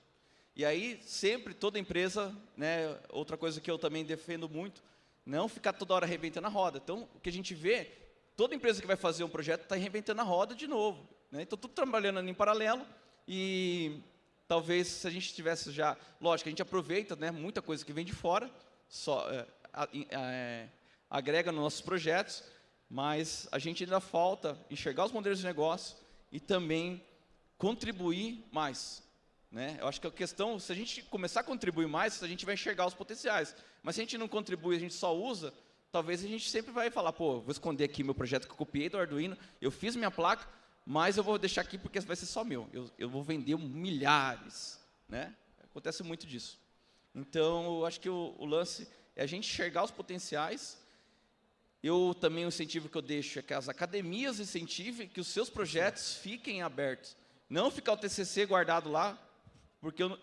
E aí sempre toda empresa, né? Outra coisa que eu também defendo muito não ficar toda hora reinventando a roda. Então, o que a gente vê, toda empresa que vai fazer um projeto está reinventando a roda de novo. Né? Então, tudo trabalhando em paralelo e talvez se a gente tivesse já... Lógico, a gente aproveita né, muita coisa que vem de fora, só, é, é, agrega nos nossos projetos, mas a gente ainda falta enxergar os modelos de negócio e também contribuir mais. Né? Eu acho que a questão, se a gente começar a contribuir mais, a gente vai enxergar os potenciais. Mas se a gente não contribui, a gente só usa, talvez a gente sempre vai falar, pô, vou esconder aqui meu projeto que eu copiei do Arduino, eu fiz minha placa, mas eu vou deixar aqui porque vai ser só meu. Eu, eu vou vender milhares. Né? Acontece muito disso. Então, eu acho que o, o lance é a gente enxergar os potenciais. Eu também, o incentivo que eu deixo é que as academias incentivem que os seus projetos fiquem abertos. Não ficar o TCC guardado lá, porque eu,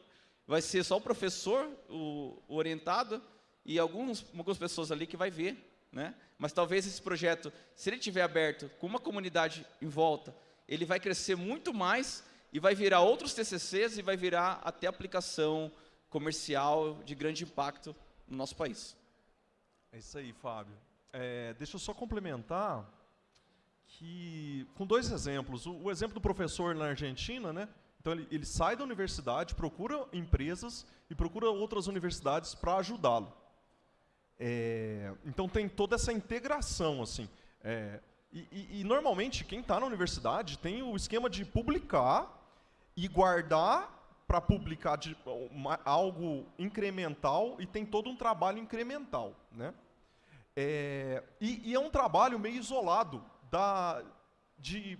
vai ser só o professor, o, o orientado, e alguns, algumas pessoas ali que vai ver, né? Mas talvez esse projeto, se ele estiver aberto com uma comunidade em volta, ele vai crescer muito mais e vai virar outros TCCs e vai virar até aplicação comercial de grande impacto no nosso país. É isso aí, Fábio. É, deixa eu só complementar que com dois exemplos. O, o, exemplo do professor na Argentina, né? Então ele, ele sai da universidade, procura empresas e procura outras universidades para ajudá-lo. É, então tem toda essa integração assim. É, e, e, e, normalmente quem está na universidade tem o esquema de publicar e guardar para publicar de, uma, algo incremental e tem todo um trabalho incremental, né? É, e, e, é um trabalho meio isolado da, de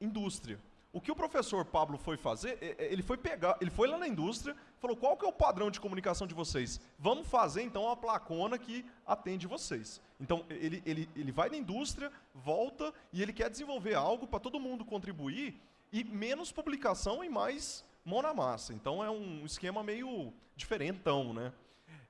indústria. O que o professor Pablo foi fazer, é, é, ele foi pegar, ele foi lá na indústria, falou qual que é o padrão de comunicação de vocês? Vamos fazer então uma placona que atende vocês. Então ele, ele, ele vai na indústria, volta e ele quer desenvolver algo para todo mundo contribuir e menos publicação e mais mão na massa. Então é um esquema meio diferentão, né?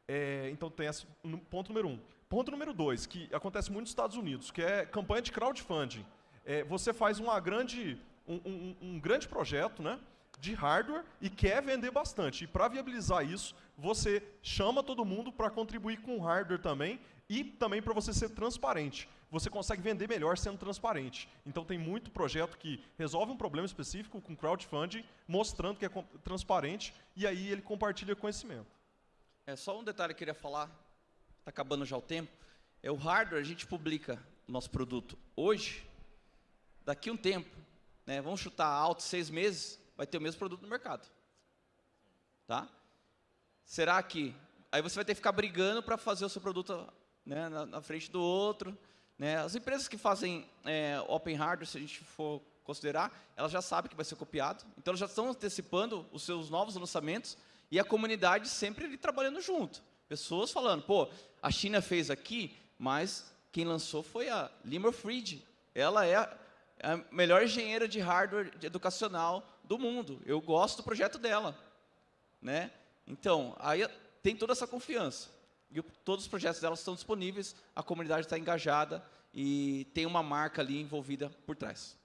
É, então tem esse ponto número um. Ponto número dois, que acontece muito nos Estados Unidos, que é campanha de crowdfunding. É, você faz uma grande, um, um, grande projeto, né? de hardware e quer vender bastante. E para viabilizar isso, você chama todo mundo para contribuir com hardware também e também para você ser transparente. Você consegue vender melhor sendo transparente. Então tem muito projeto que resolve um problema específico com crowdfunding, mostrando que é transparente e aí ele compartilha conhecimento. É só um detalhe que eu queria falar, está acabando já o tempo. É o hardware, a gente publica o nosso produto hoje, daqui um tempo, né, vamos chutar alto seis meses, vai ter o mesmo produto no mercado. Tá? Será que... Aí você vai ter que ficar brigando para fazer o seu produto né, na, na, frente do outro. Né? As empresas que fazem é, open hardware, se a gente for considerar, elas já sabem que vai ser copiado. Então, elas já estão antecipando os seus novos lançamentos e a comunidade sempre ali trabalhando junto. Pessoas falando, pô, a China fez aqui, mas quem lançou foi a Limor Fried. Ela é a melhor engenheira de hardware educacional do mundo. Eu gosto do projeto dela. Né? Então, aí tem toda essa confiança. E todos os projetos dela estão disponíveis, a comunidade está engajada e tem uma marca ali envolvida por trás.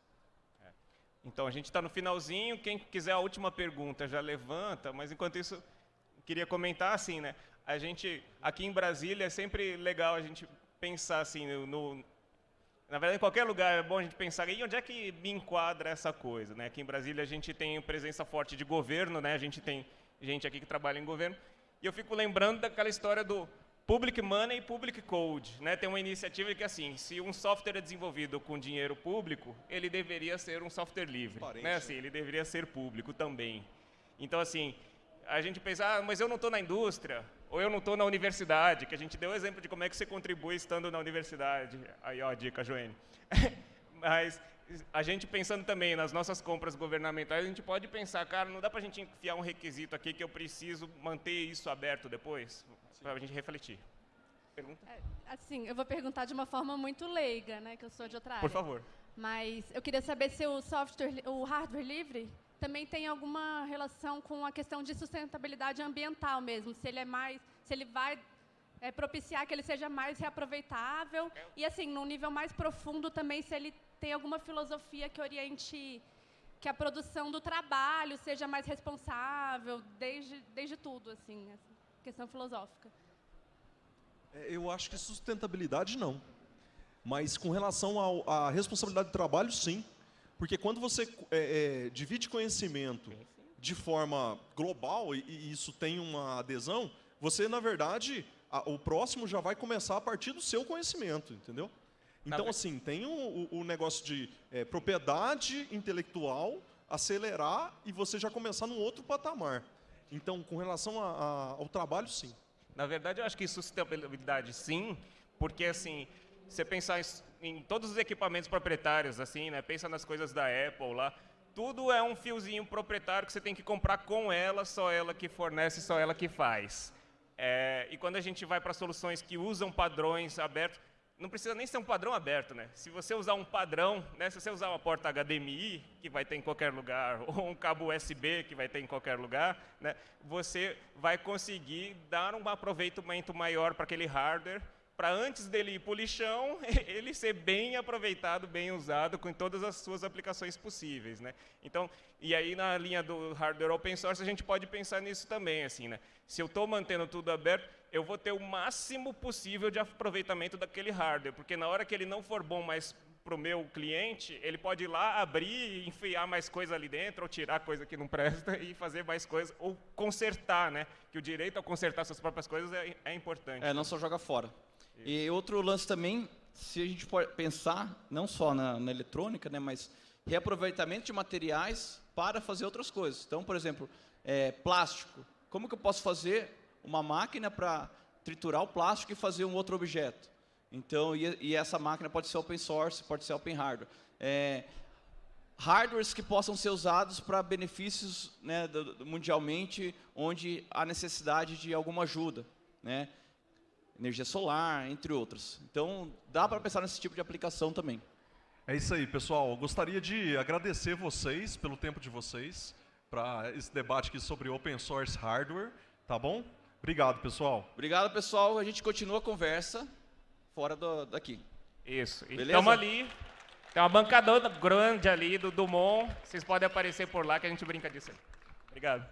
É. Então, a gente está no finalzinho. Quem quiser a última pergunta já levanta, mas enquanto isso, queria comentar assim, né? A gente, aqui em Brasília, é sempre legal a gente pensar assim no, no na verdade, em qualquer lugar é bom a gente pensar em onde é que me enquadra essa coisa. Né? Aqui em Brasília a gente tem presença forte de governo, né? a gente tem gente aqui que trabalha em governo. E eu fico lembrando daquela história do Public Money e Public Code. Né? Tem uma iniciativa que, assim, se um software é desenvolvido com dinheiro público, ele deveria ser um software livre. Né? Assim, ele deveria ser público também. Então, assim, a gente pensa, ah, mas eu não estou na indústria, ou eu não estou na universidade, que a gente deu o exemplo de como é que você contribui estando na universidade. Aí, ó, a dica, Joane. mas a gente pensando também nas nossas compras governamentais, a gente pode pensar, cara, não dá para a gente enfiar um requisito aqui que eu preciso manter isso aberto depois, para a gente refletir. Pergunta? É, assim, eu vou perguntar de uma forma muito leiga, né, que eu sou de outra área. Por favor. Mas eu queria saber se o software, o hardware livre também tem alguma relação com a questão de sustentabilidade ambiental mesmo, se ele é mais, se ele vai é, propiciar que ele seja mais reaproveitável e assim, num nível mais profundo também se ele tem alguma filosofia que oriente que a produção do trabalho seja mais responsável desde desde tudo assim, questão filosófica. É, eu acho que sustentabilidade não. Mas com relação à responsabilidade do trabalho, sim. Porque quando você é, é, divide conhecimento de forma global e, e, isso tem uma adesão, você, na verdade, a, o próximo já vai começar a partir do seu conhecimento, entendeu? Então, assim, tem o, o, o negócio de é, propriedade intelectual, acelerar e você já começar num outro patamar. Então, com relação a, a, ao trabalho, sim. Na verdade, eu acho que sustentabilidade, sim, porque, assim, você pensar em todos os equipamentos proprietários, assim, né? Pensa nas coisas da Apple lá. Tudo é um fiozinho proprietário que você tem que comprar com ela, só ela que fornece, só ela que faz. É, e quando a gente vai para soluções que usam padrões abertos, não precisa nem ser um padrão aberto, né? Se você usar um padrão, né? Se você usar uma porta HDMI, que vai ter em qualquer lugar, ou um cabo USB, que vai ter em qualquer lugar, né? Você vai conseguir dar um aproveitamento maior para aquele hardware para antes dele ir para o lixão, ele ser bem aproveitado, bem usado, com todas as suas aplicações possíveis. Né? Então, e aí na linha do hardware open source, a gente pode pensar nisso também. Assim, né? Se eu estou mantendo tudo aberto, eu vou ter o máximo possível de aproveitamento daquele hardware, porque na hora que ele não for bom mais para o meu cliente, ele pode ir lá, abrir, enfiar mais coisa ali dentro, ou tirar coisa que não presta e fazer mais coisa, ou consertar, né? Que o direito a consertar suas próprias coisas é, é importante. É, não só joga fora. E outro lance também, se a gente for pensar, não só na, na eletrônica, né, mas reaproveitamento de materiais para fazer outras coisas. Então, por exemplo, é, plástico. Como que eu posso fazer uma máquina para triturar o plástico e fazer um outro objeto? Então, e, e essa máquina pode ser open source, pode ser open hardware. É, hardwares que possam ser usados para benefícios né, do, do, mundialmente, onde há necessidade de alguma ajuda, né? Energia solar, entre outros. Então, dá para pensar nesse tipo de aplicação também. É isso aí, pessoal. Eu gostaria de agradecer vocês pelo tempo de vocês para esse debate aqui sobre open source hardware, tá bom? Obrigado, pessoal. Obrigado, pessoal. A gente continua a conversa fora do, daqui. Isso. Estamos ali. Tem uma bancadona grande ali do Dumont. Vocês podem aparecer por lá que a gente brinca disso aí. Obrigado.